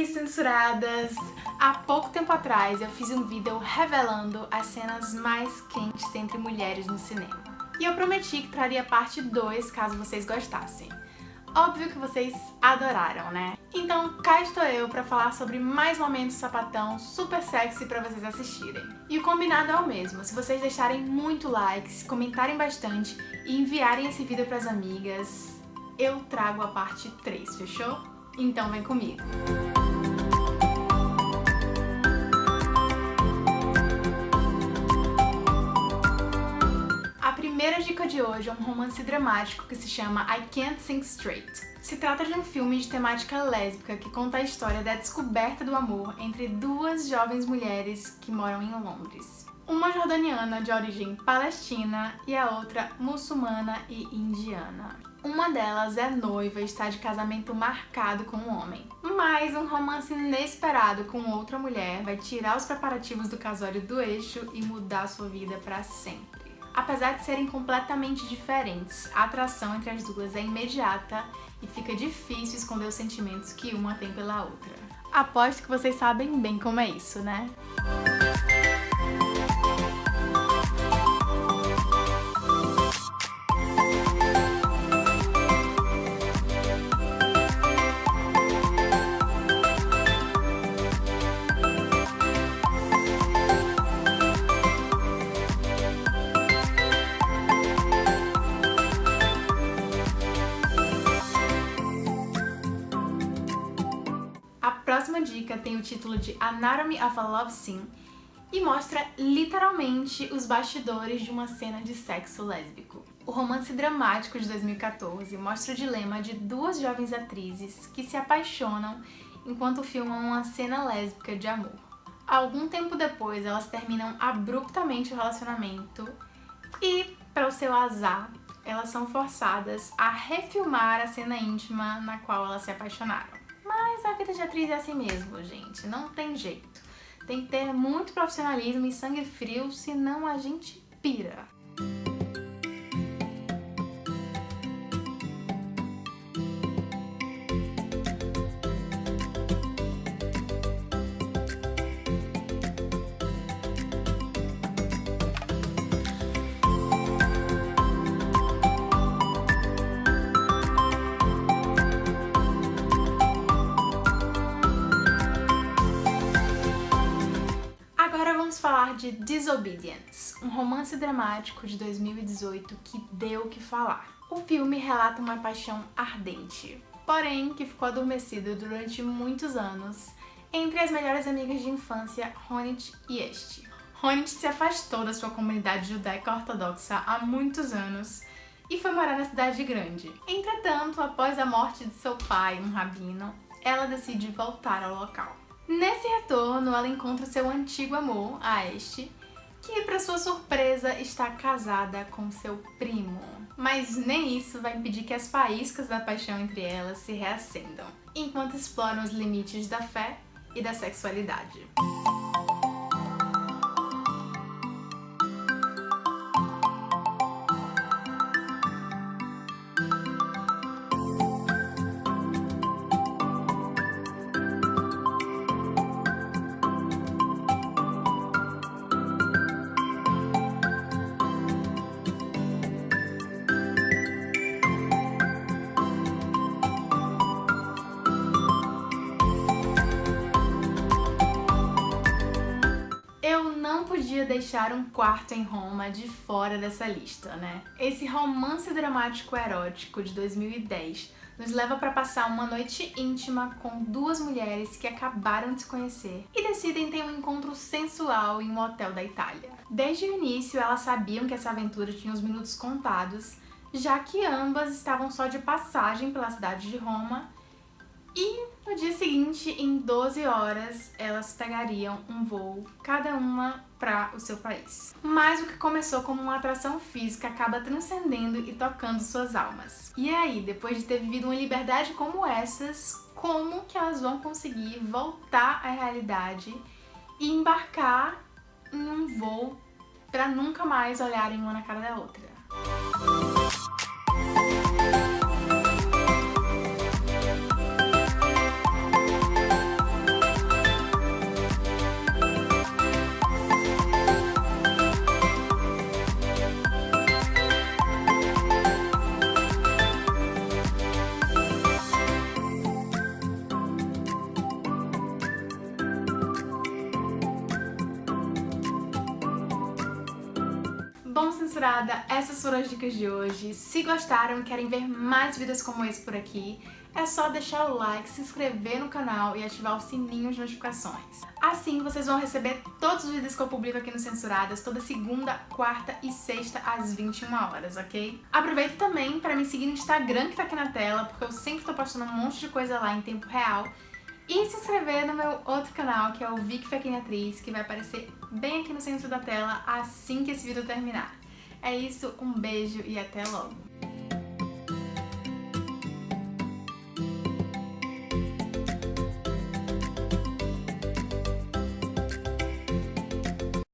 Oi, censuradas! Há pouco tempo atrás eu fiz um vídeo revelando as cenas mais quentes entre mulheres no cinema. E eu prometi que traria parte 2 caso vocês gostassem. Óbvio que vocês adoraram, né? Então cá estou eu pra falar sobre mais momentos sapatão super sexy pra vocês assistirem. E o combinado é o mesmo, se vocês deixarem muito likes, comentarem bastante e enviarem esse vídeo pras amigas, eu trago a parte 3, fechou? Então vem comigo! Primeira dica de hoje é um romance dramático que se chama I Can't Think Straight. Se trata de um filme de temática lésbica que conta a história da descoberta do amor entre duas jovens mulheres que moram em Londres. Uma jordaniana de origem palestina e a outra muçulmana e indiana. Uma delas é noiva e está de casamento marcado com um homem. Mas um romance inesperado com outra mulher vai tirar os preparativos do casório do eixo e mudar sua vida para sempre. Apesar de serem completamente diferentes, a atração entre as duas é imediata e fica difícil esconder os sentimentos que uma tem pela outra. Aposto que vocês sabem bem como é isso, né? Próxima dica tem o título de Anatomy of a Love Scene e mostra literalmente os bastidores de uma cena de sexo lésbico. O romance dramático de 2014 mostra o dilema de duas jovens atrizes que se apaixonam enquanto filmam uma cena lésbica de amor. Algum tempo depois, elas terminam abruptamente o relacionamento e, para o seu azar, elas são forçadas a refilmar a cena íntima na qual elas se apaixonaram. Mas a vida de atriz é assim mesmo, gente. Não tem jeito. Tem que ter muito profissionalismo e sangue frio, senão a gente pira. De Disobedience, um romance dramático de 2018 que deu o que falar. O filme relata uma paixão ardente, porém que ficou adormecida durante muitos anos entre as melhores amigas de infância Ronit e Este. Ronit se afastou da sua comunidade judaica ortodoxa há muitos anos e foi morar na cidade grande. Entretanto, após a morte de seu pai, um rabino, ela decide voltar ao local. Nesse retorno, ela encontra seu antigo amor, a Este, que, para sua surpresa, está casada com seu primo. Mas nem isso vai impedir que as faíscas da paixão entre elas se reacendam, enquanto exploram os limites da fé e da sexualidade. Podia deixar um quarto em Roma de fora dessa lista, né? Esse romance dramático erótico de 2010 nos leva para passar uma noite íntima com duas mulheres que acabaram de se conhecer e decidem ter um encontro sensual em um hotel da Itália. Desde o início, elas sabiam que essa aventura tinha os minutos contados, já que ambas estavam só de passagem pela cidade de Roma e no dia seguinte, em 12 horas, elas pegariam um voo, cada uma para o seu país. Mas o que começou como uma atração física acaba transcendendo e tocando suas almas. E aí, depois de ter vivido uma liberdade como essas, como que elas vão conseguir voltar à realidade e embarcar em um voo para nunca mais olharem uma na cara da outra? Bom, censurada, essas foram as dicas de hoje. Se gostaram e querem ver mais vídeos como esse por aqui, é só deixar o like, se inscrever no canal e ativar o sininho de notificações. Assim vocês vão receber todos os vídeos que eu publico aqui no Censuradas toda segunda, quarta e sexta às 21 horas, ok? Aproveita também para me seguir no Instagram que tá aqui na tela, porque eu sempre tô postando um monte de coisa lá em tempo real. E se inscrever no meu outro canal, que é o Vic Fequinha Atriz, que vai aparecer bem aqui no centro da tela assim que esse vídeo terminar. É isso, um beijo e até logo!